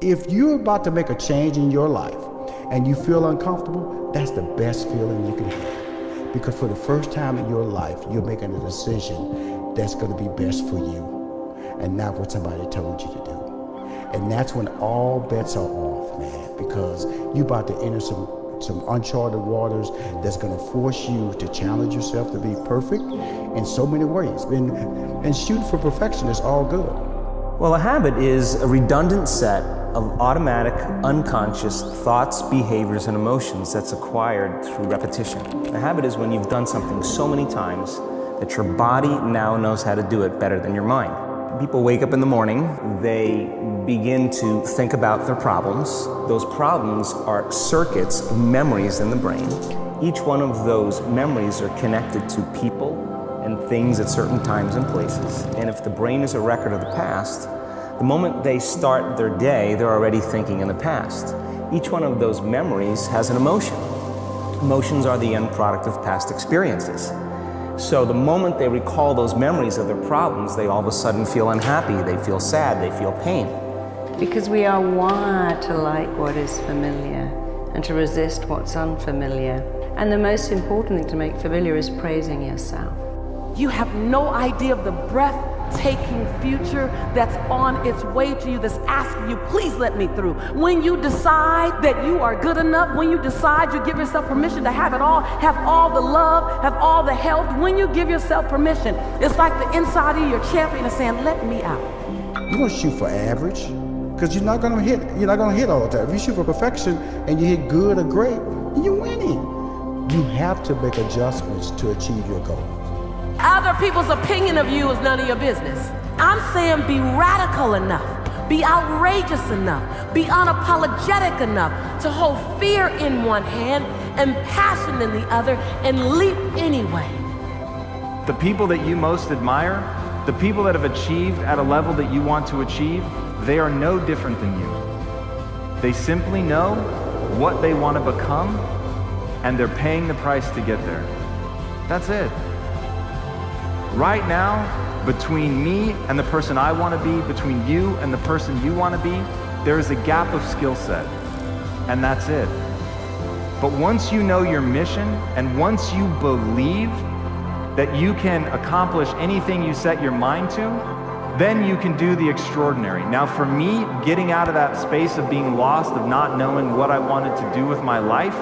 If you're about to make a change in your life and you feel uncomfortable, that's the best feeling you can have. Because for the first time in your life, you're making a decision that's going to be best for you and not what somebody told you to do. And that's when all bets are off, man, because you're about to enter some some uncharted waters that's going to force you to challenge yourself to be perfect in so many ways. And, and shooting for perfection is all good. Well, a habit is a redundant set automatic, unconscious thoughts, behaviors, and emotions that's acquired through repetition. A habit is when you've done something so many times that your body now knows how to do it better than your mind. People wake up in the morning, they begin to think about their problems. Those problems are circuits, memories in the brain. Each one of those memories are connected to people and things at certain times and places. And if the brain is a record of the past, the moment they start their day, they're already thinking in the past. Each one of those memories has an emotion. Emotions are the end product of past experiences. So the moment they recall those memories of their problems, they all of a sudden feel unhappy, they feel sad, they feel pain. Because we are wired to like what is familiar and to resist what's unfamiliar. And the most important thing to make familiar is praising yourself. You have no idea of the breath taking future that's on its way to you, that's asking you, please let me through. When you decide that you are good enough, when you decide you give yourself permission to have it all, have all the love, have all the health, when you give yourself permission, it's like the inside of your champion is saying, let me out. You don't shoot for average, because you're not gonna hit, you're not gonna hit all the time. If you shoot for perfection and you hit good or great, you're winning. You have to make adjustments to achieve your goal. Other people's opinion of you is none of your business. I'm saying be radical enough, be outrageous enough, be unapologetic enough to hold fear in one hand and passion in the other and leap anyway. The people that you most admire, the people that have achieved at a level that you want to achieve, they are no different than you. They simply know what they want to become and they're paying the price to get there. That's it. Right now, between me and the person I want to be, between you and the person you want to be, there is a gap of skill set. And that's it. But once you know your mission and once you believe that you can accomplish anything you set your mind to, then you can do the extraordinary. Now, for me, getting out of that space of being lost, of not knowing what I wanted to do with my life,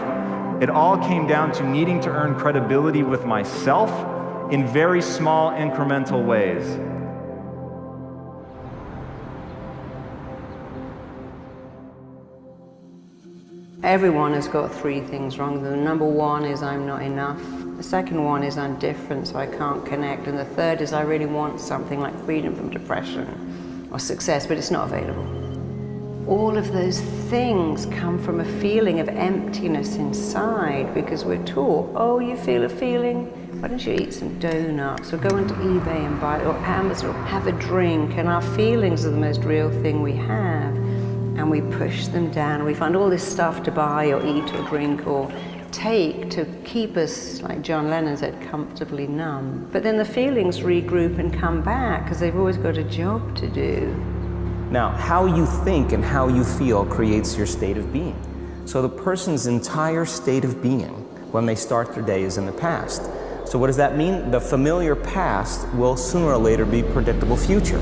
it all came down to needing to earn credibility with myself in very small incremental ways. Everyone has got three things wrong. The number one is I'm not enough. The second one is I'm different, so I can't connect. And the third is I really want something like freedom from depression or success, but it's not available. All of those things come from a feeling of emptiness inside because we're taught, oh, you feel a feeling, why don't you eat some donuts or go onto eBay and buy or Amazon or have a drink and our feelings are the most real thing we have and we push them down we find all this stuff to buy or eat or drink or take to keep us, like John Lennon said, comfortably numb. But then the feelings regroup and come back because they've always got a job to do. Now, how you think and how you feel creates your state of being. So the person's entire state of being when they start their day is in the past. So what does that mean? The familiar past will sooner or later be predictable future.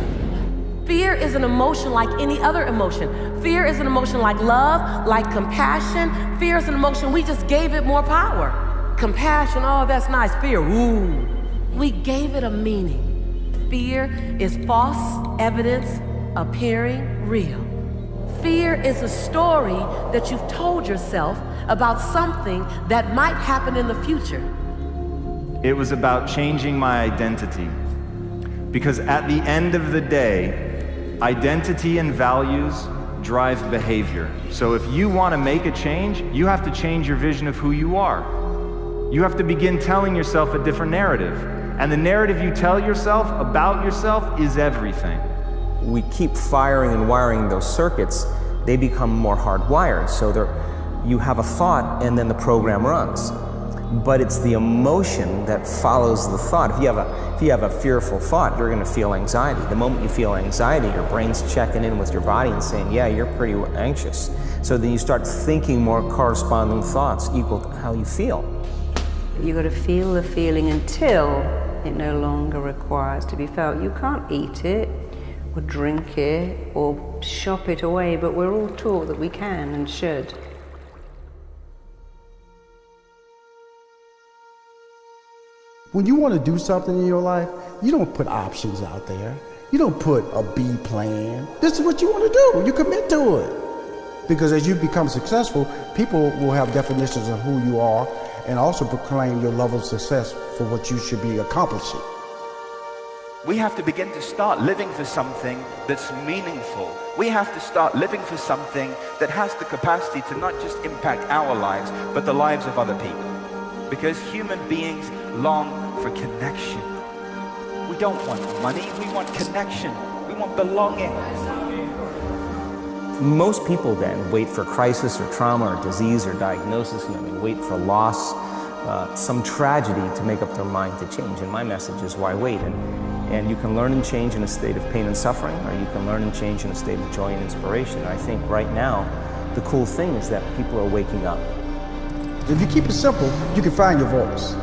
Fear is an emotion like any other emotion. Fear is an emotion like love, like compassion. Fear is an emotion, we just gave it more power. Compassion, oh, that's nice. Fear, ooh. We gave it a meaning. Fear is false evidence appearing real. Fear is a story that you've told yourself about something that might happen in the future. It was about changing my identity. Because at the end of the day, identity and values drive behavior. So if you want to make a change, you have to change your vision of who you are. You have to begin telling yourself a different narrative. And the narrative you tell yourself about yourself is everything. We keep firing and wiring those circuits, they become more hardwired. So you have a thought and then the program runs. But it's the emotion that follows the thought. If you have a, if you have a fearful thought, you're going to feel anxiety. The moment you feel anxiety, your brain's checking in with your body and saying, yeah, you're pretty anxious. So then you start thinking more corresponding thoughts equal to how you feel. You've got to feel the feeling until it no longer requires to be felt. You can't eat it or drink it or shop it away, but we're all taught that we can and should. When you want to do something in your life, you don't put options out there. You don't put a B plan. This is what you want to do. You commit to it. Because as you become successful, people will have definitions of who you are and also proclaim your level of success for what you should be accomplishing. We have to begin to start living for something that's meaningful. We have to start living for something that has the capacity to not just impact our lives, but the lives of other people. Because human beings long for connection. We don't want money, we want connection. We want belonging. Most people then wait for crisis or trauma or disease or diagnosis, you know, they wait for loss, uh, some tragedy to make up their mind to change. And my message is why wait? And, and you can learn and change in a state of pain and suffering, or you can learn and change in a state of joy and inspiration. And I think right now, the cool thing is that people are waking up. If you keep it simple, you can find your voice.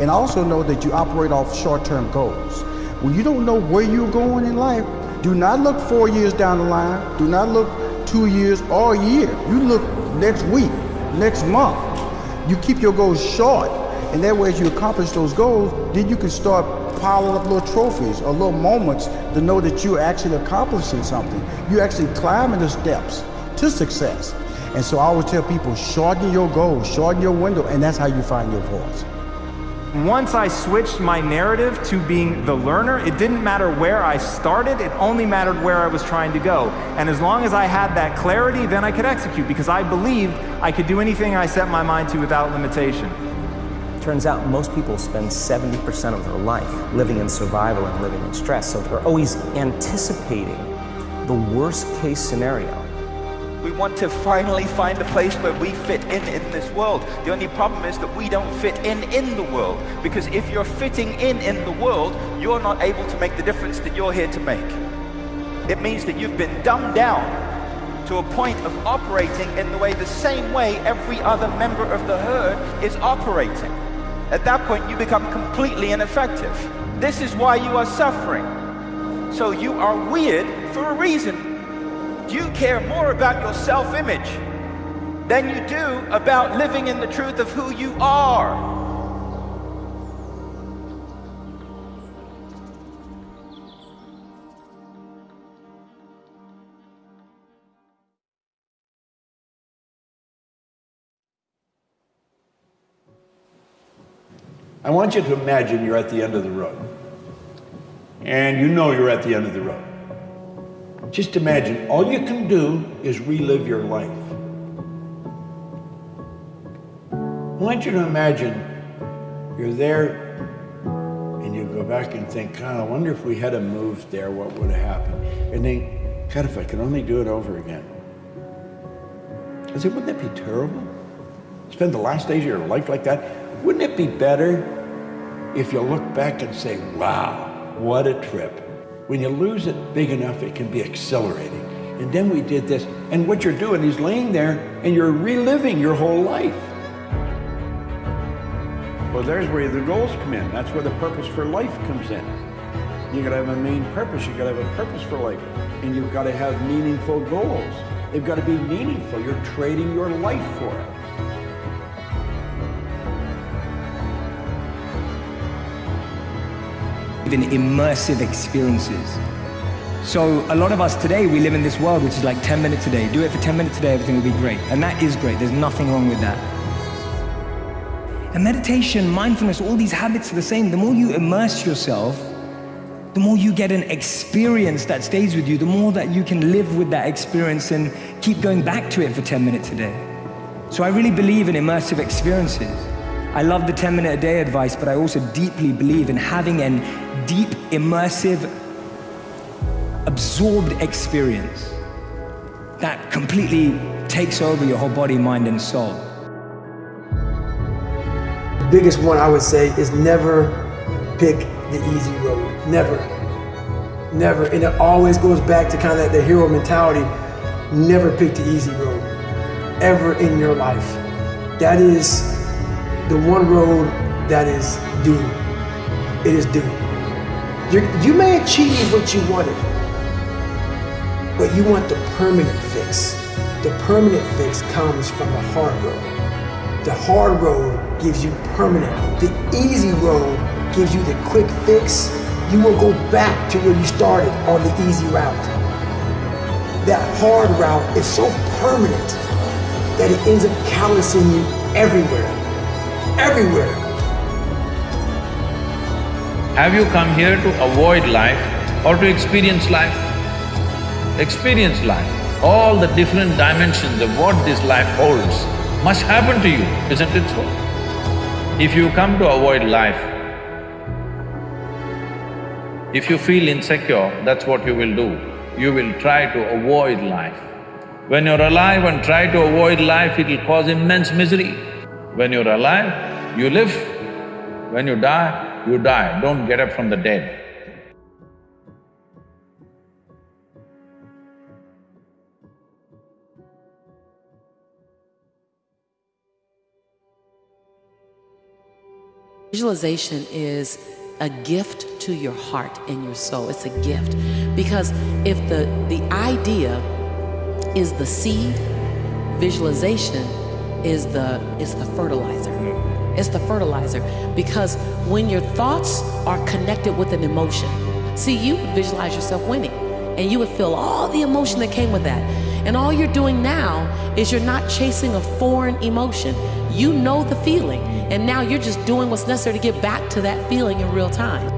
And also know that you operate off short-term goals. When you don't know where you're going in life, do not look four years down the line. Do not look two years or a year. You look next week, next month. You keep your goals short. And that way, as you accomplish those goals, then you can start piling up little trophies or little moments to know that you're actually accomplishing something. You're actually climbing the steps to success. And so I always tell people, shorten your goals, shorten your window, and that's how you find your voice. Once I switched my narrative to being the learner, it didn't matter where I started, it only mattered where I was trying to go. And as long as I had that clarity, then I could execute because I believed I could do anything I set my mind to without limitation. Turns out most people spend 70% of their life living in survival and living in stress. So they're always anticipating the worst case scenario. We want to finally find a place where we fit in in this world. The only problem is that we don't fit in in the world. Because if you're fitting in in the world, you're not able to make the difference that you're here to make. It means that you've been dumbed down to a point of operating in the way the same way every other member of the herd is operating. At that point, you become completely ineffective. This is why you are suffering. So you are weird for a reason. You care more about your self-image than you do about living in the truth of who you are. I want you to imagine you're at the end of the road. And you know you're at the end of the road. Just imagine, all you can do is relive your life. I want you to imagine you're there and you go back and think, God, I wonder if we had a moved there, what would have happened? And then, God, if I could only do it over again. I said, wouldn't that be terrible? Spend the last days of your life like that? Wouldn't it be better if you look back and say, wow, what a trip? When you lose it big enough, it can be accelerating. And then we did this. And what you're doing is laying there and you're reliving your whole life. Well, there's where the goals come in. That's where the purpose for life comes in. You gotta have a main purpose. You gotta have a purpose for life. And you've gotta have meaningful goals. They've gotta be meaningful. You're trading your life for it. In immersive experiences. So a lot of us today, we live in this world which is like 10 minutes a day. Do it for 10 minutes a day, everything will be great. And that is great. There's nothing wrong with that. And meditation, mindfulness, all these habits are the same. The more you immerse yourself, the more you get an experience that stays with you, the more that you can live with that experience and keep going back to it for 10 minutes a day. So I really believe in immersive experiences. I love the 10 minute a day advice, but I also deeply believe in having a deep, immersive, absorbed experience that completely takes over your whole body, mind, and soul. The biggest one I would say is never pick the easy road. Never. Never. And it always goes back to kind of the hero mentality. Never pick the easy road. Ever in your life. That is the one road that is doomed. It is doomed. You're, you may achieve what you wanted, but you want the permanent fix. The permanent fix comes from the hard road. The hard road gives you permanent. The easy road gives you the quick fix. You will go back to where you started on the easy route. That hard route is so permanent that it ends up callousing you everywhere. Everywhere. Have you come here to avoid life or to experience life? Experience life. All the different dimensions of what this life holds must happen to you, isn't it so? If you come to avoid life, if you feel insecure, that's what you will do. You will try to avoid life. When you're alive and try to avoid life, it'll cause immense misery. When you're alive, you live. When you die, you die. Don't get up from the dead. Visualization is a gift to your heart and your soul. It's a gift. Because if the, the idea is the seed, visualization is the, is the fertilizer. It's the fertilizer. Because when your thoughts are connected with an emotion, see, you visualize yourself winning and you would feel all the emotion that came with that. And all you're doing now is you're not chasing a foreign emotion. You know the feeling, and now you're just doing what's necessary to get back to that feeling in real time.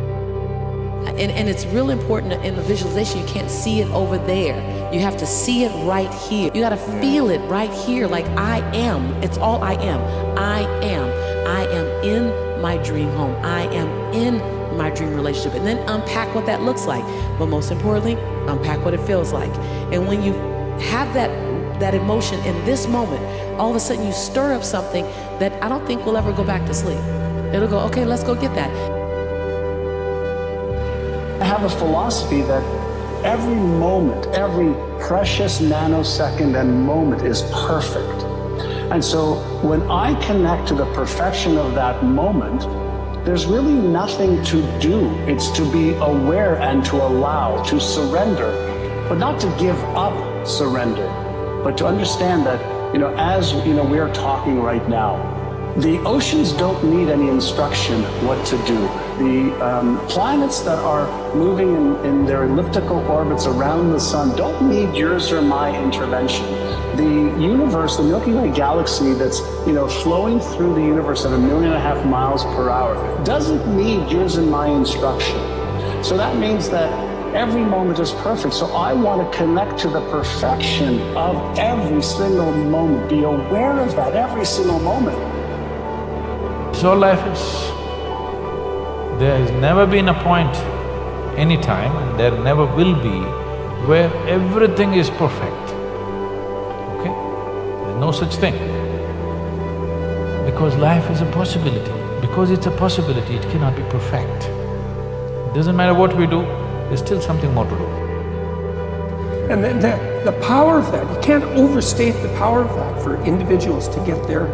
And, and it's real important in the visualization, you can't see it over there. You have to see it right here. You gotta feel it right here, like I am. It's all I am. I am. I am in my dream home. I am in my dream relationship. And then unpack what that looks like. But most importantly, unpack what it feels like. And when you have that that emotion in this moment, all of a sudden you stir up something that I don't think will ever go back to sleep. It'll go, okay, let's go get that. I have a philosophy that every moment, every precious nanosecond and moment is perfect. And so when I connect to the perfection of that moment, there's really nothing to do. It's to be aware and to allow, to surrender, but not to give up surrender, but to understand that, you know, as you know, we're talking right now, the oceans don't need any instruction what to do. The um, planets that are moving in, in their elliptical orbits around the sun don't need yours or my intervention. The universe, the Milky Way galaxy that's, you know, flowing through the universe at a million and a half miles per hour doesn't need yours and my instruction. So that means that every moment is perfect. So I want to connect to the perfection of every single moment, be aware of that every single moment. So life is. There has never been a point, any time, and there never will be, where everything is perfect. Okay? There's no such thing. Because life is a possibility. Because it's a possibility, it cannot be perfect. Doesn't matter what we do, there's still something more to do. And the, the, the power of that, you can't overstate the power of that for individuals to get their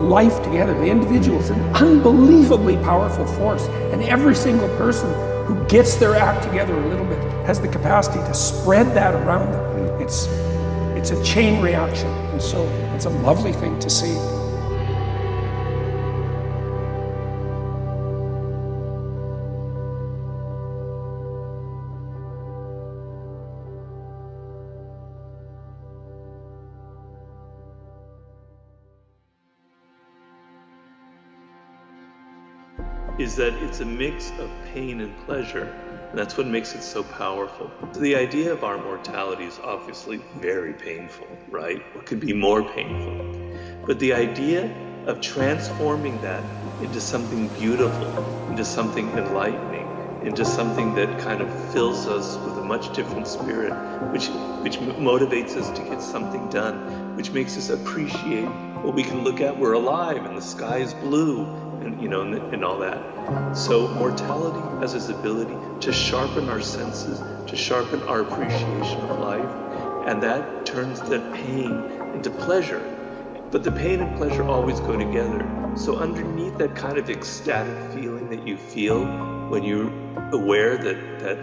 life together. The individual is an unbelievably powerful force. And every single person who gets their act together a little bit has the capacity to spread that around them. It's, it's a chain reaction. And so it's a lovely thing to see. Is that it's a mix of pain and pleasure. And that's what makes it so powerful. The idea of our mortality is obviously very painful, right? What could be more painful? But the idea of transforming that into something beautiful, into something enlightening, into something that kind of fills us with a much different spirit, which which motivates us to get something done, which makes us appreciate what we can look at. We're alive, and the sky is blue, and you know, and, and all that. So mortality has this ability to sharpen our senses, to sharpen our appreciation of life, and that turns the pain into pleasure. But the pain and pleasure always go together. So underneath that kind of ecstatic feeling that you feel when you're aware that that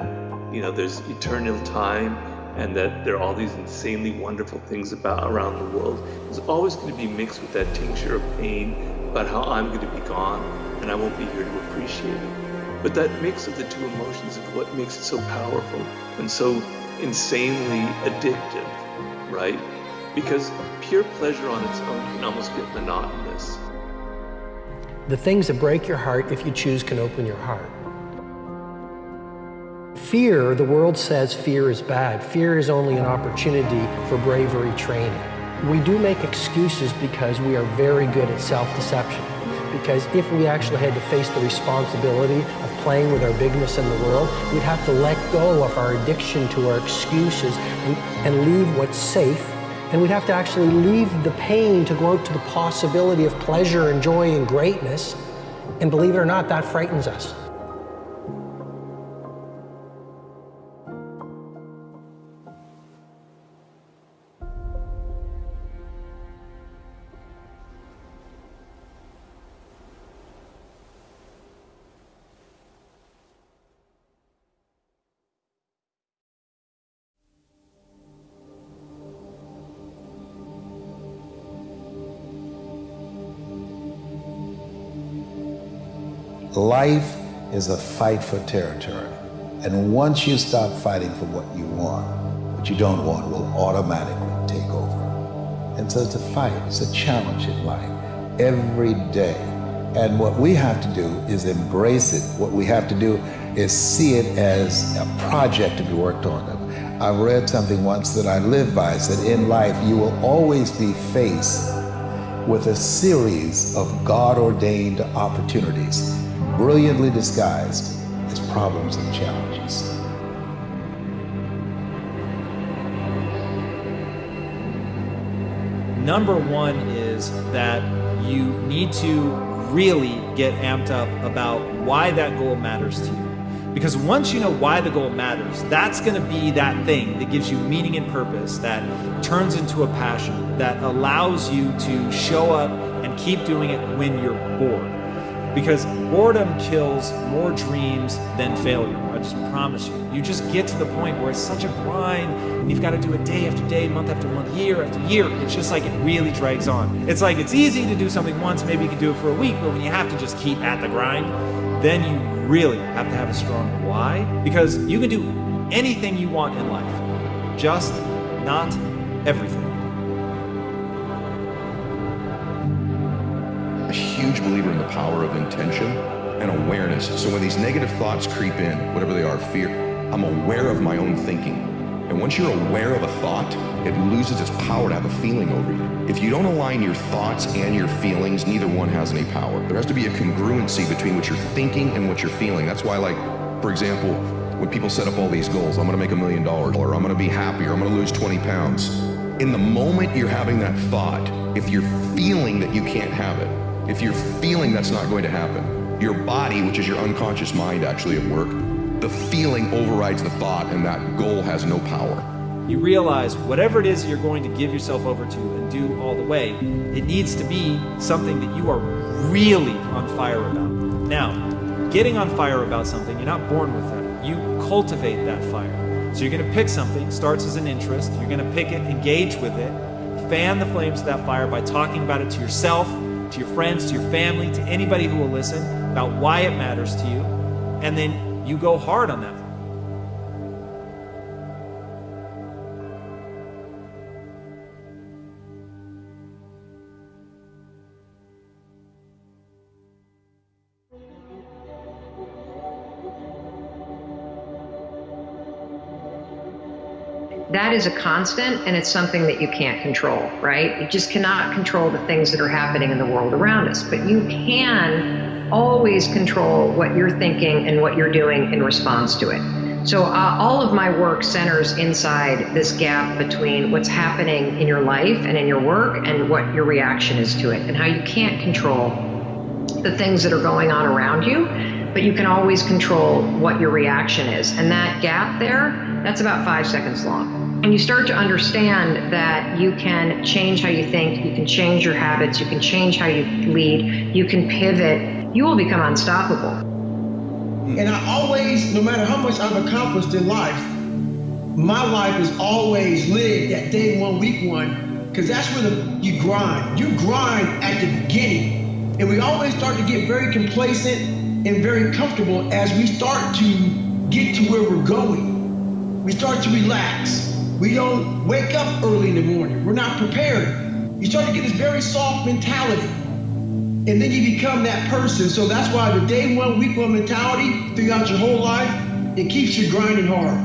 you know there's eternal time and that there are all these insanely wonderful things about around the world is always going to be mixed with that tincture of pain about how I'm going to be gone and I won't be here to appreciate it. But that mix of the two emotions is what makes it so powerful and so insanely addictive, right? Because pure pleasure on its own can almost get monotonous. The things that break your heart, if you choose, can open your heart. Fear, the world says fear is bad. Fear is only an opportunity for bravery training. We do make excuses because we are very good at self-deception. Because if we actually had to face the responsibility of playing with our bigness in the world, we'd have to let go of our addiction to our excuses and, and leave what's safe. And we'd have to actually leave the pain to go out to the possibility of pleasure and joy and greatness. And believe it or not, that frightens us. Life is a fight for territory. And once you stop fighting for what you want, what you don't want will automatically take over. And so it's a fight, it's a challenge in life every day. And what we have to do is embrace it. What we have to do is see it as a project to be worked on. I read something once that I live by. It said, in life, you will always be faced with a series of God ordained opportunities brilliantly disguised as problems and challenges. Number one is that you need to really get amped up about why that goal matters to you. Because once you know why the goal matters, that's going to be that thing that gives you meaning and purpose, that turns into a passion, that allows you to show up and keep doing it when you're bored because boredom kills more dreams than failure. I just promise you. You just get to the point where it's such a grind and you've got to do it day after day, month after month, year after year. It's just like it really drags on. It's like it's easy to do something once, maybe you can do it for a week, but when you have to just keep at the grind, then you really have to have a strong why because you can do anything you want in life, just not everything. Huge believer in the power of intention and awareness. So when these negative thoughts creep in, whatever they are, fear, I'm aware of my own thinking. And once you're aware of a thought, it loses its power to have a feeling over you. If you don't align your thoughts and your feelings, neither one has any power. There has to be a congruency between what you're thinking and what you're feeling. That's why, like, for example, when people set up all these goals, I'm gonna make a million dollars, or I'm gonna be happier, I'm gonna lose 20 pounds. In the moment you're having that thought, if you're feeling that you can't have it, if you're feeling that's not going to happen, your body, which is your unconscious mind actually at work, the feeling overrides the thought and that goal has no power. You realize whatever it is you're going to give yourself over to and do all the way, it needs to be something that you are really on fire about. Now, getting on fire about something, you're not born with that. You cultivate that fire. So you're going to pick something, starts as an interest, you're going to pick it, engage with it, fan the flames of that fire by talking about it to yourself, to your friends, to your family, to anybody who will listen about why it matters to you, and then you go hard on that. That is a constant and it's something that you can't control, right? You just cannot control the things that are happening in the world around us, but you can always control what you're thinking and what you're doing in response to it. So, uh, all of my work centers inside this gap between what's happening in your life and in your work and what your reaction is to it, and how you can't control the things that are going on around you, but you can always control what your reaction is. And that gap there, that's about five seconds long. And you start to understand that you can change how you think, you can change your habits, you can change how you lead, you can pivot, you will become unstoppable. And I always, no matter how much I've accomplished in life, my life is always lived at day one, week one, because that's where the, you grind. You grind at the beginning. And we always start to get very complacent and very comfortable as we start to get to where we're going. We start to relax. We don't wake up early in the morning. We're not prepared. You start to get this very soft mentality and then you become that person. So that's why the day one, week one mentality throughout your whole life, it keeps you grinding hard.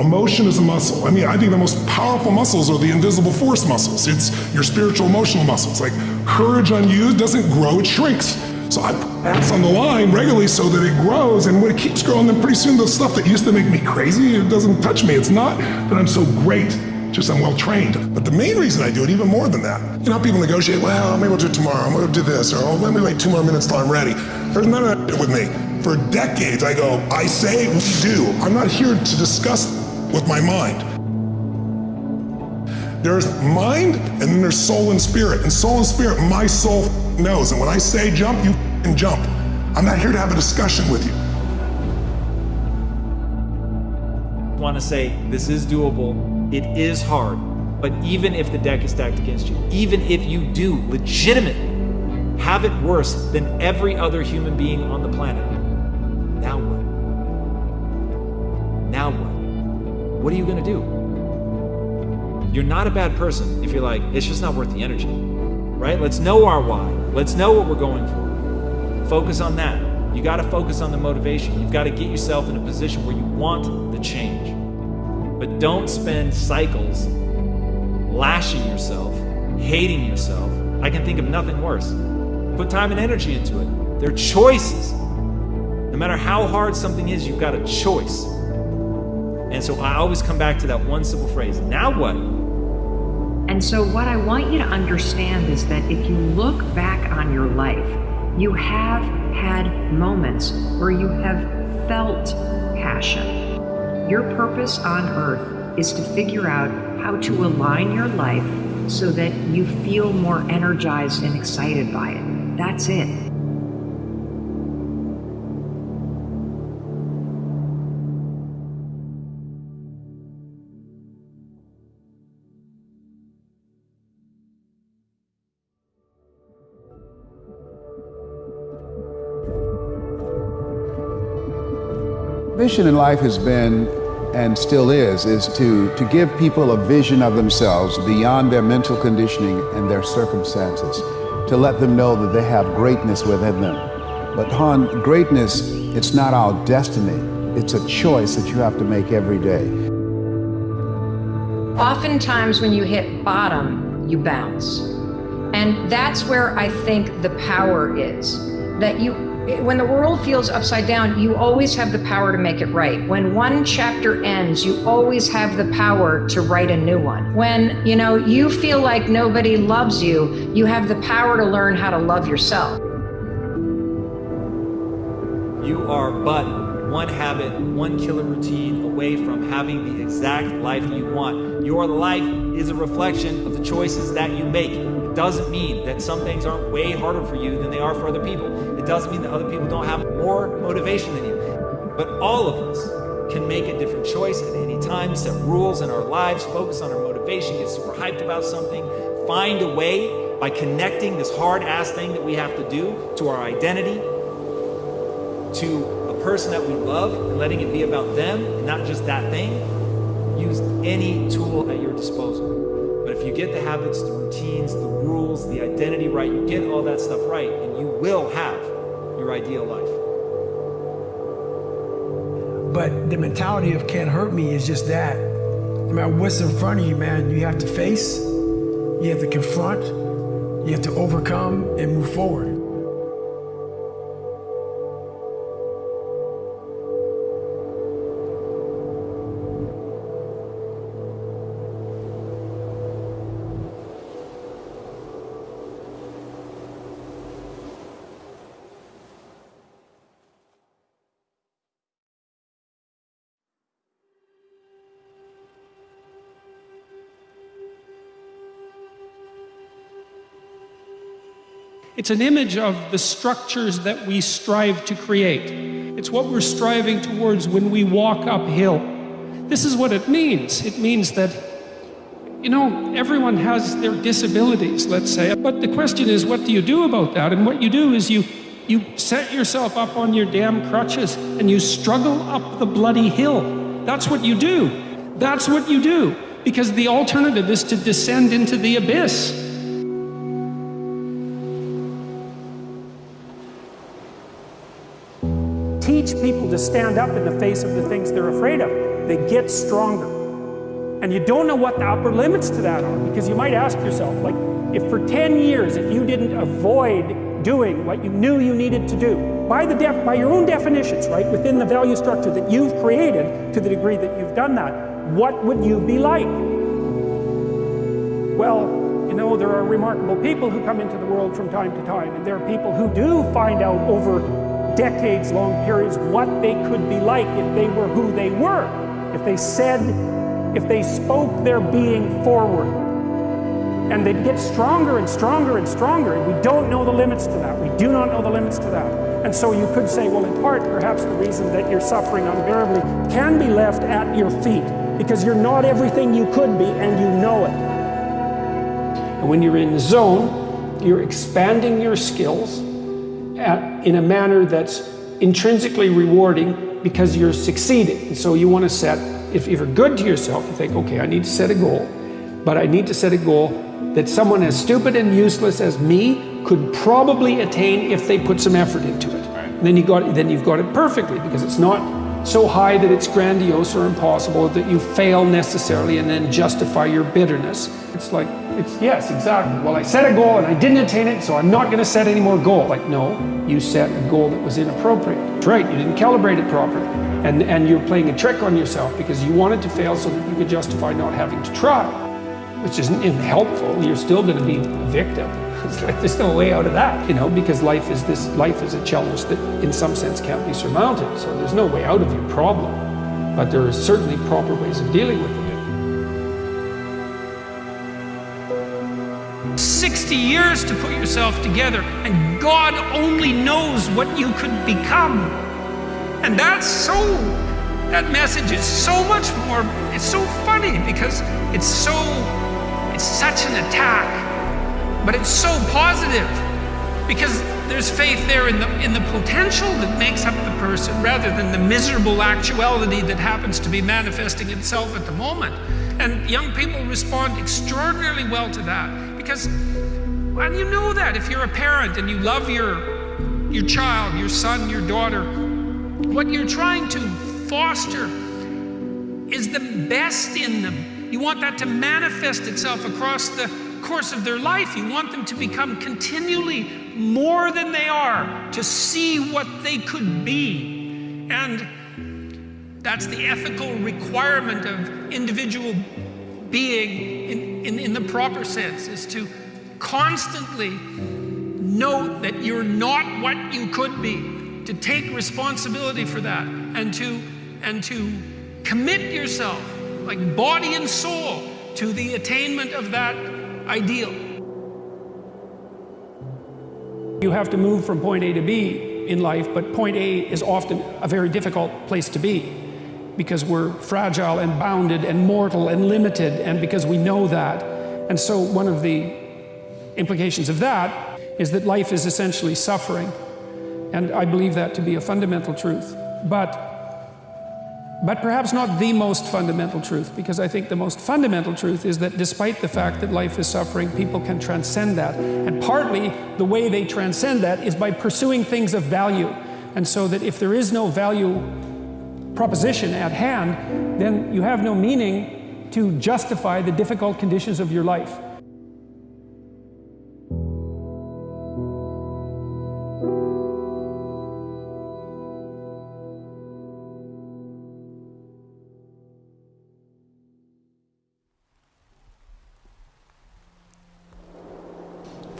Emotion is a muscle. I mean, I think the most powerful muscles are the invisible force muscles. It's your spiritual emotional muscles. Like courage unused doesn't grow, it shrinks. So I pass on the line regularly so that it grows, and when it keeps growing, then pretty soon the stuff that used to make me crazy, it doesn't touch me. It's not that I'm so great just I'm well trained. But the main reason I do it, even more than that, you know people negotiate, well, maybe we'll do it tomorrow, I'm gonna do this, or oh, let me wait two more minutes till I'm ready. There's none of that with me. For decades, I go, I say, what we do. I'm not here to discuss with my mind. There's mind, and then there's soul and spirit. And soul and spirit, my soul knows. And when I say jump, you can jump. I'm not here to have a discussion with you. want to say this is doable. It is hard. But even if the deck is stacked against you, even if you do legitimately have it worse than every other human being on the planet, now what? Now what? What are you going to do? You're not a bad person if you're like, it's just not worth the energy, right? Let's know our why. Let's know what we're going for. Focus on that. You got to focus on the motivation. You've got to get yourself in a position where you want the change. But don't spend cycles lashing yourself, hating yourself. I can think of nothing worse. Put time and energy into it. They're choices. No matter how hard something is, you've got a choice. And so I always come back to that one simple phrase now what? And so, what I want you to understand is that if you look back on your life, you have had moments where you have felt passion. Your purpose on earth is to figure out how to align your life so that you feel more energized and excited by it. That's it. Mission in life has been and still is is to to give people a vision of themselves beyond their mental conditioning and their circumstances to let them know that they have greatness within them but Han greatness it's not our destiny it's a choice that you have to make every day Oftentimes, when you hit bottom, you bounce. And that's where I think the power is. That you, when the world feels upside down, you always have the power to make it right. When one chapter ends, you always have the power to write a new one. When, you know, you feel like nobody loves you, you have the power to learn how to love yourself. You are but one habit, one killer routine away from having the exact life you want. Your life is a reflection of the choices that you make. Doesn't mean that some things aren't way harder for you than they are for other people. It doesn't mean that other people don't have more motivation than you. But all of us can make a different choice at any time, set rules in our lives, focus on our motivation, get super hyped about something, find a way by connecting this hard ass thing that we have to do to our identity, to a person that we love and letting it be about them and not just that thing, use any tool at your disposal. You get the habits, the routines, the rules, the identity right, you get all that stuff right, and you will have your ideal life. But the mentality of can't hurt me is just that. No matter what's in front of you, man, you have to face, you have to confront, you have to overcome and move forward. It's an image of the structures that we strive to create. It's what we're striving towards when we walk uphill. This is what it means. It means that, you know, everyone has their disabilities, let's say. But the question is, what do you do about that? And what you do is you, you set yourself up on your damn crutches and you struggle up the bloody hill. That's what you do. That's what you do. Because the alternative is to descend into the abyss. To stand up in the face of the things they're afraid of. They get stronger. And you don't know what the upper limits to that are because you might ask yourself, like, if for 10 years, if you didn't avoid doing what you knew you needed to do, by, the def by your own definitions, right, within the value structure that you've created to the degree that you've done that, what would you be like? Well, you know, there are remarkable people who come into the world from time to time, and there are people who do find out over decades long periods what they could be like if they were who they were, if they said, if they spoke their being forward. And they'd get stronger and stronger and stronger, and we don't know the limits to that. We do not know the limits to that. And so you could say, well, in part, perhaps the reason that you're suffering unbearably can be left at your feet, because you're not everything you could be, and you know it. And when you're in the zone, you're expanding your skills at, in a manner that's intrinsically rewarding because you're succeeding. And so you want to set, if you're good to yourself, you think, okay, I need to set a goal, but I need to set a goal that someone as stupid and useless as me could probably attain if they put some effort into it. And then you got then you've got it perfectly because it's not so high that it's grandiose or impossible that you fail necessarily and then justify your bitterness. It's like it's yes, exactly. Well, I set a goal and I didn't attain it, so I'm not going to set any more goal. Like no, you set a goal that was inappropriate. That's right. You didn't calibrate it properly, and and you're playing a trick on yourself because you wanted to fail so that you could justify not having to try which isn't helpful. You're still going to be a victim. It's like there's no way out of that, you know, because life is this life is a challenge that in some sense can't be surmounted. So there's no way out of your problem. But there are certainly proper ways of dealing with it. 60 years to put yourself together, and God only knows what you could become. And that's so that message is so much more, it's so funny because it's so, it's such an attack, but it's so positive because there's faith there in the, in the potential that makes up the person rather than the miserable actuality that happens to be manifesting itself at the moment. And young people respond extraordinarily well to that because, and you know that if you're a parent and you love your, your child, your son, your daughter, what you're trying to foster is the best in them. You want that to manifest itself across the course of their life. You want them to become continually more than they are, to see what they could be. And that's the ethical requirement of individual being in, in, in the proper sense, is to constantly note that you're not what you could be, to take responsibility for that, and to and to commit yourself, like body and soul, to the attainment of that ideal. You have to move from point A to B in life, but point A is often a very difficult place to be because we're fragile and bounded and mortal and limited, and because we know that. And so, one of the implications of that is that life is essentially suffering. And I believe that to be a fundamental truth. But but perhaps not the most fundamental truth, because I think the most fundamental truth is that despite the fact that life is suffering, people can transcend that. And partly the way they transcend that is by pursuing things of value. And so that if there is no value proposition at hand, then you have no meaning to justify the difficult conditions of your life.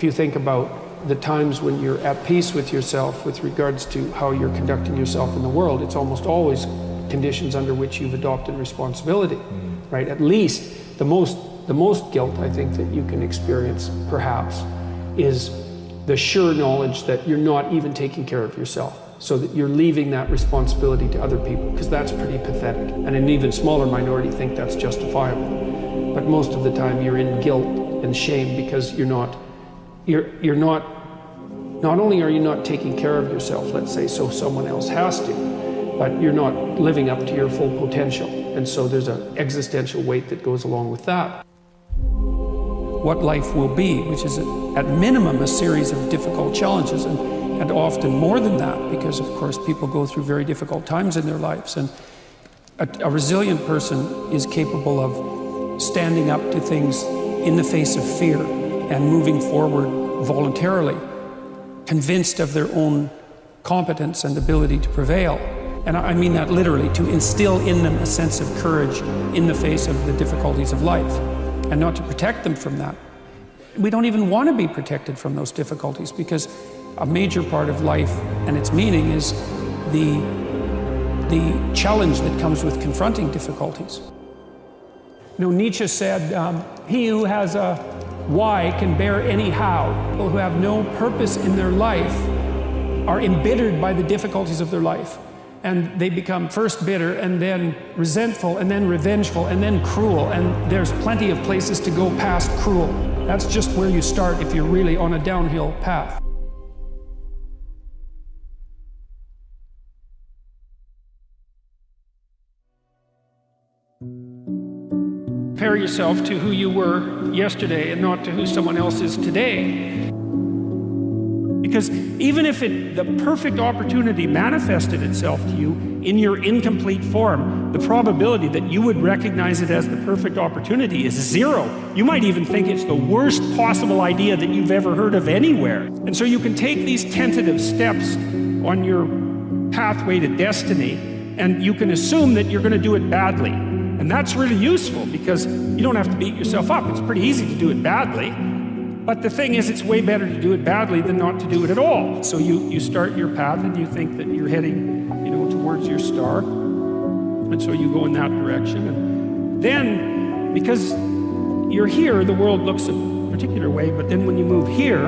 If you think about the times when you're at peace with yourself with regards to how you're conducting yourself in the world, it's almost always conditions under which you've adopted responsibility, mm. right? At least the most, the most guilt I think that you can experience, perhaps, is the sure knowledge that you're not even taking care of yourself so that you're leaving that responsibility to other people because that's pretty pathetic and an even smaller minority think that's justifiable but most of the time you're in guilt and shame because you're not you're you're not not only are you not taking care of yourself let's say so someone else has to but you're not living up to your full potential and so there's an existential weight that goes along with that what life will be which is at minimum a series of difficult challenges and and often more than that, because of course people go through very difficult times in their lives. And a, a, resilient person is capable of standing up to things in the face of fear and moving forward voluntarily, convinced of their own competence and ability to prevail. And I mean that literally, to instill in them a sense of courage in the face of the difficulties of life, and not to protect them from that. We don't even want to be protected from those difficulties because a major part of life and its meaning is the, the challenge that comes with confronting difficulties. You know, Nietzsche said, um, he who has a why can bear any how. People who have no purpose in their life are embittered by the difficulties of their life. And they become first bitter and then resentful and then revengeful and then cruel. And there's plenty of places to go past cruel. That's just where you start if you're really on a downhill path. Yourself to who you were yesterday and not to who someone else is today. Because even if it, the perfect opportunity manifested itself to you in your incomplete form, the probability that you would recognize it as the perfect opportunity is zero. You might even think it's the worst possible idea that you've ever heard of anywhere. And so you can take these tentative steps on your pathway to destiny, and you can assume that you're going to do it badly. And that's really useful because you don't have to beat yourself up. It's pretty easy to do it badly. But the thing is, it's way better to do it badly than not to do it at all. So you, you start your path and you think that you're heading, you know, towards your star. And so you go in that direction. And then, because you're here, the world looks a particular way. But then when you move here,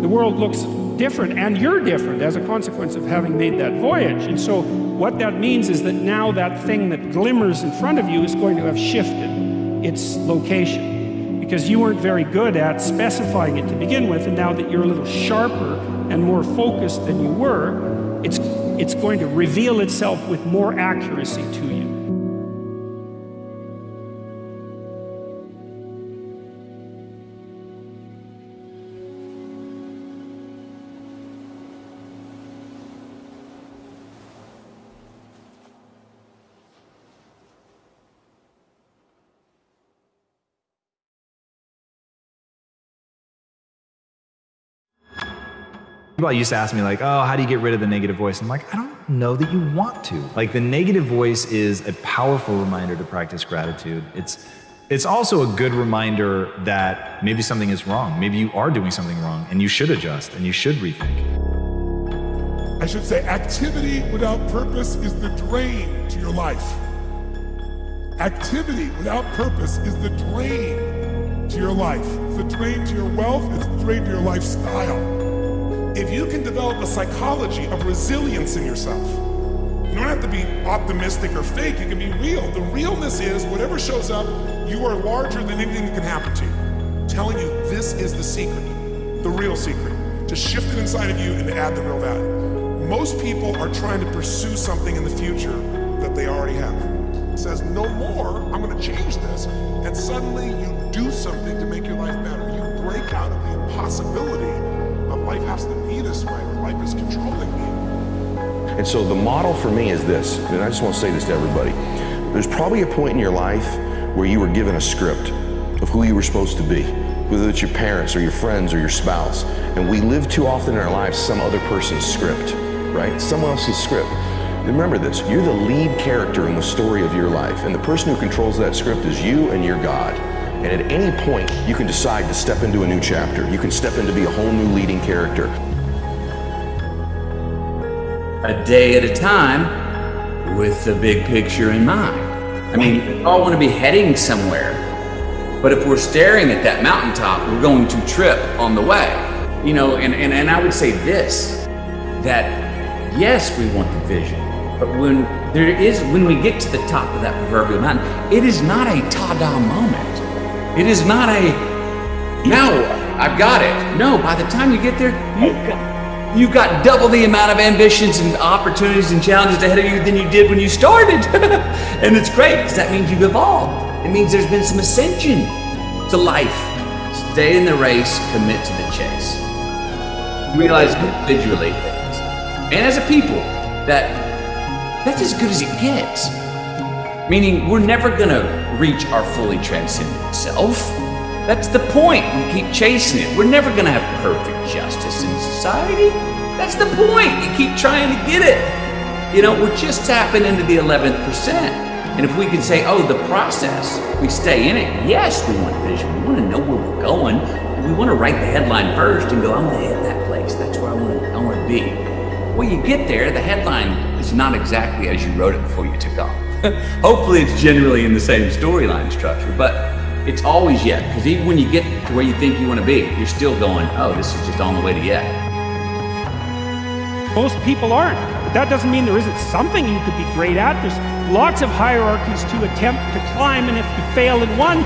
the world looks different and you're different as a consequence of having made that voyage. And so what that means is that now that thing that glimmers in front of you is going to have shifted its location because you weren't very good at specifying it to begin with and now that you're a little sharper and more focused than you were, it's, it's going to reveal itself with more accuracy to you. People used to ask me like, oh, how do you get rid of the negative voice? And I'm like, I don't know that you want to. Like the negative voice is a powerful reminder to practice gratitude. It's it's also a good reminder that maybe something is wrong. Maybe you are doing something wrong and you should adjust and you should rethink. I should say activity without purpose is the drain to your life. Activity without purpose is the drain to your life. It's the drain to your wealth, it's the drain to your lifestyle if you can develop a psychology of resilience in yourself, you don't have to be optimistic or fake, you can be real. The realness is whatever shows up, you are larger than anything that can happen to you. I'm telling you, this is the secret, the real secret, to shift it inside of you and to add the real value. Most people are trying to pursue something in the future that they already have. It says, no more, I'm gonna change this. And suddenly you do something to make your life better. You break out of the impossibility life has to be this way, life is controlling me. And so the model for me is this, and I just want to say this to everybody. There's probably a point in your life where you were given a script of who you were supposed to be, whether it's your parents or your friends or your spouse. And we live too often in our lives some other person's script, right? Someone else's script. Remember this, you're the lead character in the story of your life, and the person who controls that script is you and your God. And at any point, you can decide to step into a new chapter. You can step into be a whole new leading character. A day at a time with the big picture in mind. I mean, we all want to be heading somewhere. But if we're staring at that mountaintop, we're going to trip on the way. You know, and, and, and I would say this that yes, we want the vision, but when there is, when we get to the top of that proverbial mountain, it is not a ta da moment. It is not a, now I've got it. No, by the time you get there, you've got, you've got double the amount of ambitions and opportunities and challenges ahead of you than you did when you started. and it's great because that means you've evolved. It means there's been some ascension to life. Stay in the race, commit to the chase. Realize individually and as a people that that's as good as it gets. Meaning we're never gonna reach our fully transcendent self. That's the point. We keep chasing it. We're never gonna have perfect justice in society. That's the point. You keep trying to get it. You know, we're just tapping into the 11th percent. And if we can say, oh, the process, we stay in it. Yes, we want vision. We want to know where we're going. We want to write the headline first and go, I'm going to hit that place. That's where I want to, I want to be. Well, you get there, the headline is not exactly as you wrote it before you took off. Hopefully, it's generally in the same storyline structure, but it's always yet. Because even when you get to where you think you want to be, you're still going, oh, this is just on the way to yet. Most people aren't. But that doesn't mean there isn't something you could be great at. There's lots of hierarchies to attempt to climb, and if you fail in one,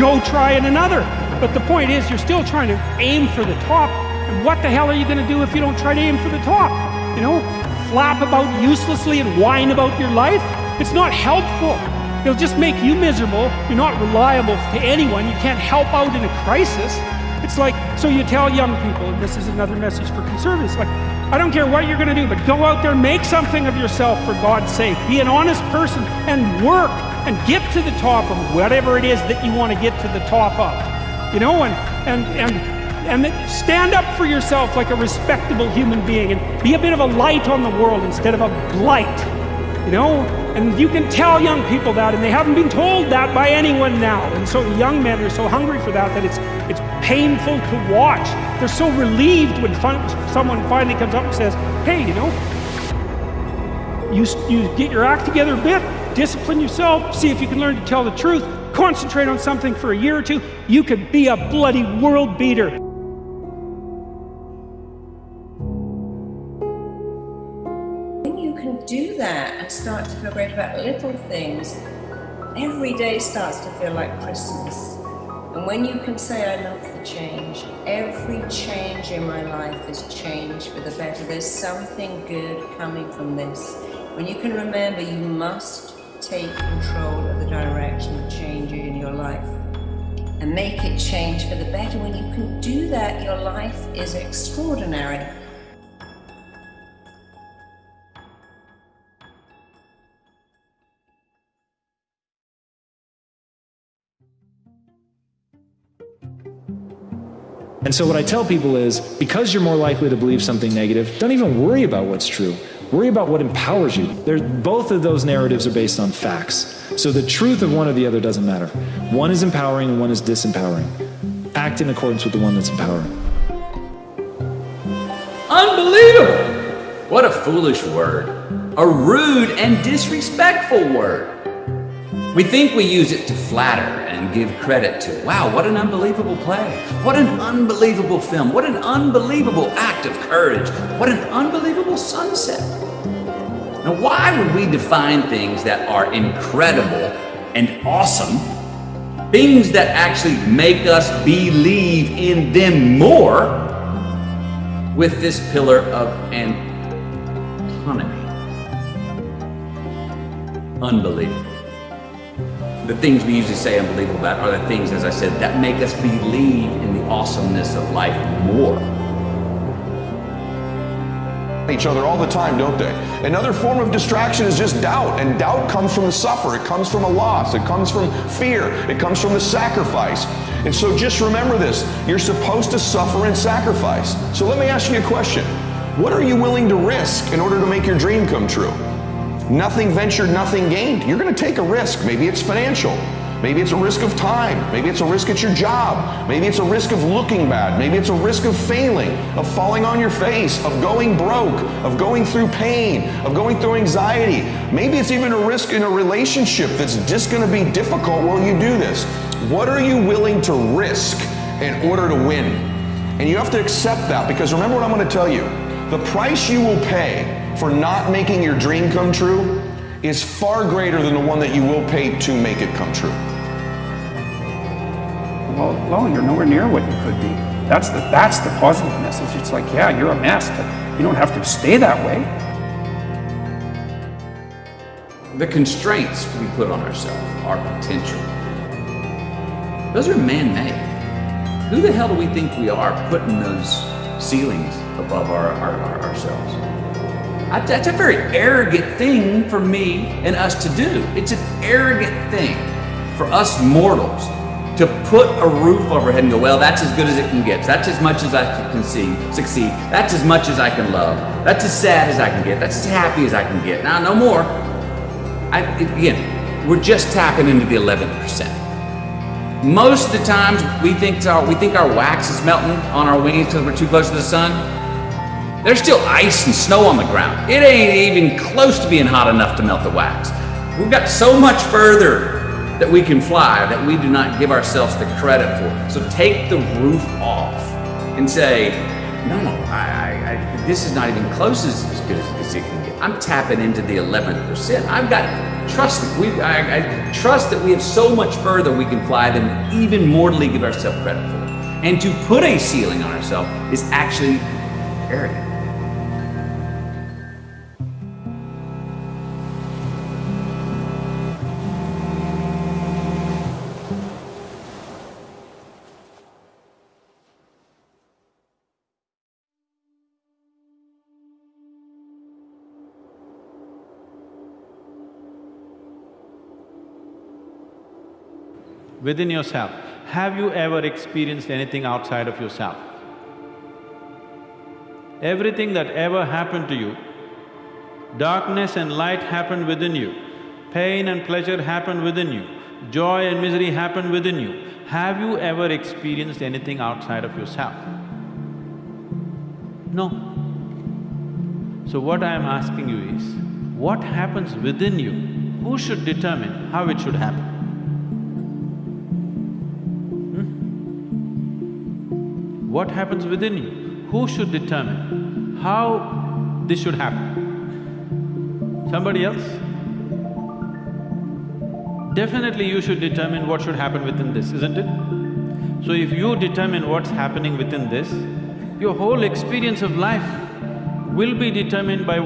go try in another. But the point is, you're still trying to aim for the top. And what the hell are you going to do if you don't try to aim for the top? You know, flap about uselessly and whine about your life? It's not helpful. It'll just make you miserable. You're not reliable to anyone. You can't help out in a crisis. It's like, so you tell young people, and this is another message for conservatives, like, I don't care what you're going to do, but go out there, make something of yourself for God's sake. Be an honest person and work and get to the top of whatever it is that you want to get to the top of. You know, and, and, and and stand up for yourself like a respectable human being and be a bit of a light on the world instead of a blight you know and you can tell young people that and they haven't been told that by anyone now. And so young men are so hungry for that that it's it's painful to watch. They're so relieved when someone finally comes up and says hey you know you, you get your act together a bit discipline yourself see if you can learn to tell the truth concentrate on something for a year or two. You could be a bloody world beater do that and start to feel great about little things, every day starts to feel like Christmas. And when you can say, I love the change, every change in my life is change for the better. There's something good coming from this. When you can remember you must take control of the direction of change in your life and make it change for the better. When you can do that, your life is extraordinary. And so what I tell people is because you're more likely to believe something negative, don't even worry about what's true. Worry about what empowers you. Both of those narratives are based on facts. So the truth of one or the other doesn't matter. One is empowering and one is disempowering. Act in accordance with the one that's empowering. Unbelievable! What a foolish word. A rude and disrespectful word. We think we use it to flatter and give credit to. Wow, what an unbelievable play. What an unbelievable film. What an unbelievable act of courage. What an unbelievable sunset. Now, why would we define things that are incredible and awesome, things that actually make us believe in them more, with this pillar of autonomy? Unbelievable the things we usually say unbelievable about are the things, as I said, that make us believe in the awesomeness of life more. Each other all the time, don't they? Another form of distraction is just doubt, and doubt comes from the suffer, it comes from a loss, it comes from fear, it comes from the sacrifice. And so just remember this you're supposed to suffer and sacrifice. So let me ask you a question What are you willing to risk in order to make your dream come true? Nothing ventured, nothing gained. You're going to take a risk. Maybe it's financial. Maybe it's a risk of time. Maybe it's a risk at your job. Maybe it's a risk of looking bad. Maybe it's a risk of failing, of falling on your face, of going broke, of going through pain, of going through anxiety. Maybe it's even a risk in a relationship that's just going to be difficult while you do this. What are you willing to risk in order to win? And you have to accept that because remember what I'm going to tell you. The price you will pay for not making your dream come true is far greater than the one that you will pay to make it come true. Well, well, you're nowhere near what you could be. That's the that's the positive message. It's like, yeah, you're a mess, but you don't have to stay that way. The constraints we put on ourselves, our potential, those are man-made. Who the hell do we think we are putting those ceilings above our, our, our ourselves? That's a very arrogant thing for me and us to do. It's an arrogant thing for us mortals to put a roof over our head and go, well, that's as good as it can get. That's as much as I can see, succeed. That's as much as I can love. That's as sad as I can get. That's as happy as I can get. Now, no more. I, again, we're just tapping into the 11%. Most of the times we think our, we think our wax is melting on our wings because we're too close to the sun. There's still ice and snow on the ground. It ain't even close to being hot enough to melt the wax. We've got so much further that we can fly that we do not give ourselves the credit for. So take the roof off and say, no, I, I, I, this is not even close as, as good as, as it can get. I'm tapping into the 11%. I've got trust. We, I, I trust that we have so much further we can fly than even mortally give ourselves credit for. And to put a ceiling on ourselves is actually arrogant. Within yourself, have you ever experienced anything outside of yourself? Everything that ever happened to you, darkness and light happened within you, pain and pleasure happened within you, joy and misery happened within you. Have you ever experienced anything outside of yourself? No. So what I am asking you is, what happens within you? Who should determine how it should happen? What happens within you. Who should determine how this should happen? Somebody else? Definitely you should determine what should happen within this, isn't it? So if you determine what's happening within this, your whole experience of life will be determined by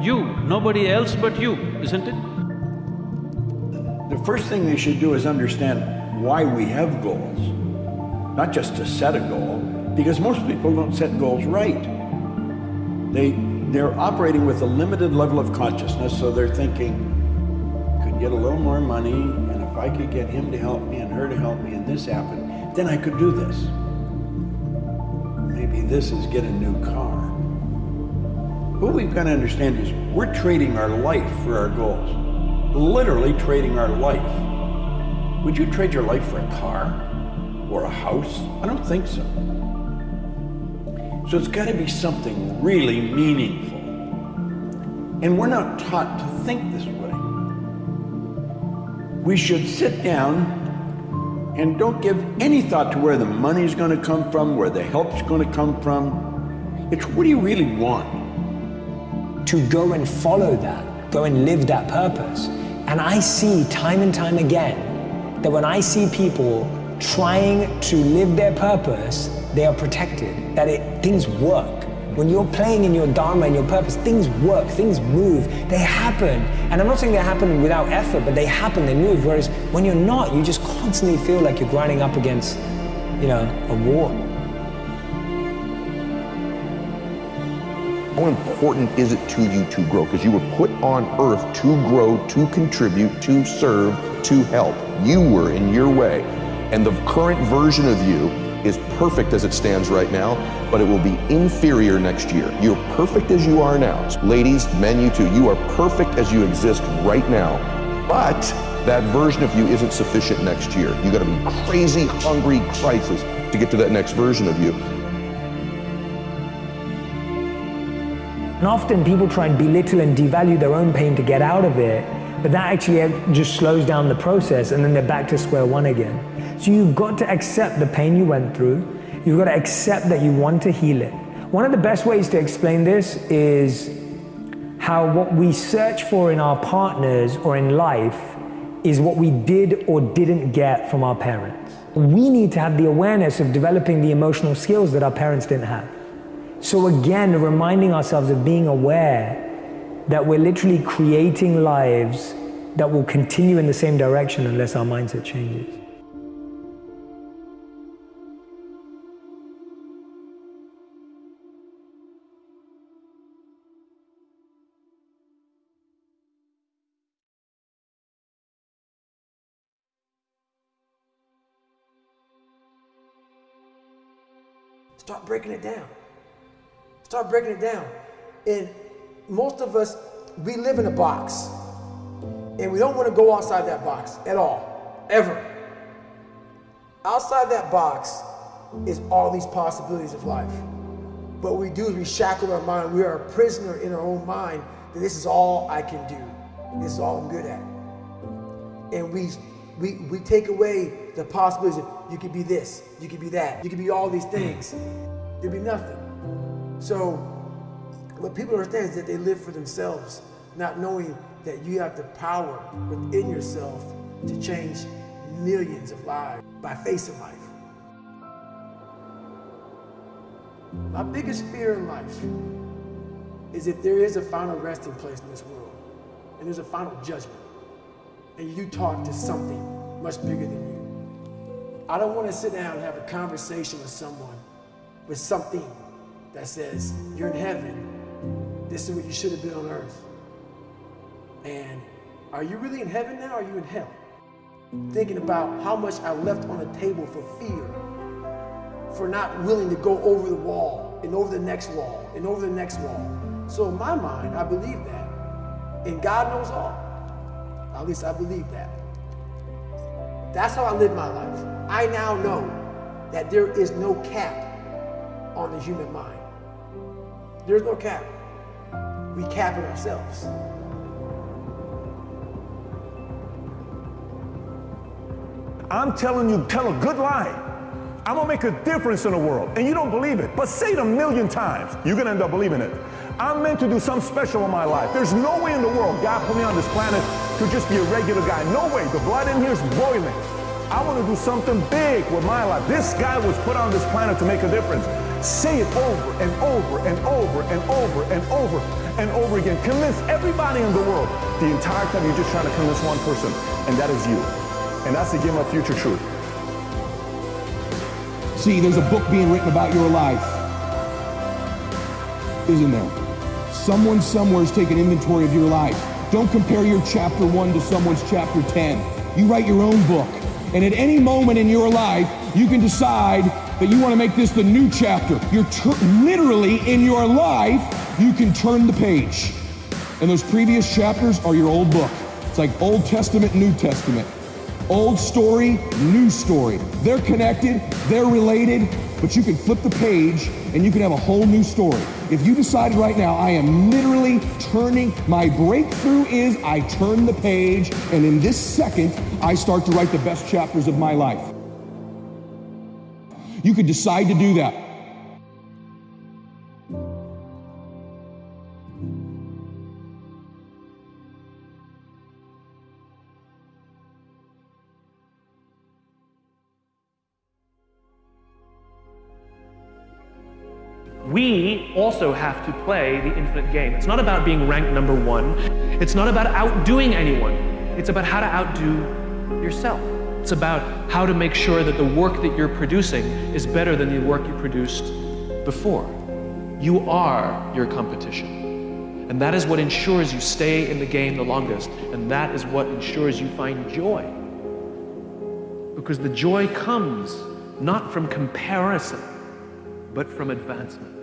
you, nobody else but you, isn't it? The first thing they should do is understand why we have goals, not just to set a goal, because most people don't set goals right. They, they're operating with a limited level of consciousness, so they're thinking, could get a little more money, and if I could get him to help me and her to help me and this happened, then I could do this. Maybe this is get a new car. What we've got to understand is we're trading our life for our goals. Literally trading our life. Would you trade your life for a car or a house? I don't think so. So it's got to be something really meaningful. And we're not taught to think this way. We should sit down and don't give any thought to where the money's going to come from, where the help's going to come from. It's what do you really want? To go and follow that, go and live that purpose. And I see time and time again that when I see people trying to live their purpose, they are protected, that it, things work. When you're playing in your dharma and your purpose, things work, things move, they happen. And I'm not saying they happen without effort, but they happen, they move. Whereas when you're not, you just constantly feel like you're grinding up against, you know, a wall. How important is it to you to grow? Because you were put on earth to grow, to contribute, to serve, to help. You were in your way. And the current version of you is perfect as it stands right now, but it will be inferior next year. You're perfect as you are now. Ladies, men, you too, you are perfect as you exist right now. But that version of you isn't sufficient next year. You gotta be crazy, hungry crisis to get to that next version of you. And often people try and belittle and devalue their own pain to get out of it, but that actually just slows down the process and then they're back to square one again. So you've got to accept the pain you went through. You've got to accept that you want to heal it. One of the best ways to explain this is how what we search for in our partners or in life is what we did or didn't get from our parents. We need to have the awareness of developing the emotional skills that our parents didn't have. So again, reminding ourselves of being aware that we're literally creating lives that will continue in the same direction unless our mindset changes. Breaking it down. Start breaking it down. And most of us, we live in a box. And we don't want to go outside that box at all, ever. Outside that box is all these possibilities of life. But we do is we shackle our mind. We are a prisoner in our own mind that this is all I can do. This is all I'm good at. And we we, we take away the possibilities of you could be this, you could be that, you could be all these things. There'd be nothing. So what people understand is that they live for themselves, not knowing that you have the power within yourself to change millions of lives by facing life. My biggest fear in life is if there is a final resting place in this world and there's a final judgment and you talk to something much bigger than you. I don't want to sit down and have a conversation with someone with something that says, you're in heaven. This is what you should have been on earth. And are you really in heaven now or are you in hell? Thinking about how much I left on the table for fear, for not willing to go over the wall and over the next wall and over the next wall. So in my mind, I believe that. And God knows all. At least I believe that. That's how I live my life. I now know that there is no cap on the human mind. There's no cap. We cap it ourselves. I'm telling you, tell a good lie. I'm gonna make a difference in the world. And you don't believe it, but say it a million times. You're gonna end up believing it. I'm meant to do something special in my life. There's no way in the world God put me on this planet to just be a regular guy. No way. The blood in here is boiling. I want to do something big with my life. This guy was put on this planet to make a difference. Say it over and over and over and over and over and over again. Convince everybody in the world. The entire time you're just trying to convince one person, and that is you. And that's the game of future truth. See, there's a book being written about your life, isn't there? Someone somewhere is taking inventory of your life. Don't compare your chapter 1 to someone's chapter 10. You write your own book. And at any moment in your life, you can decide that you want to make this the new chapter. You're literally in your life, you can turn the page. And those previous chapters are your old book. It's like Old Testament, New Testament. Old story, new story. They're connected, they're related, but you can flip the page and you can have a whole new story. If you decide right now, I am literally turning, my breakthrough is I turn the page, and in this second, I start to write the best chapters of my life. You could decide to do that. we also have to play the infinite game. It's not about being ranked number one. It's not about outdoing anyone. It's about how to outdo yourself. It's about how to make sure that the work that you're producing is better than the work you produced before. You are your competition. And that is what ensures you stay in the game the longest. And that is what ensures you find joy. Because the joy comes not from comparison, but from advancement.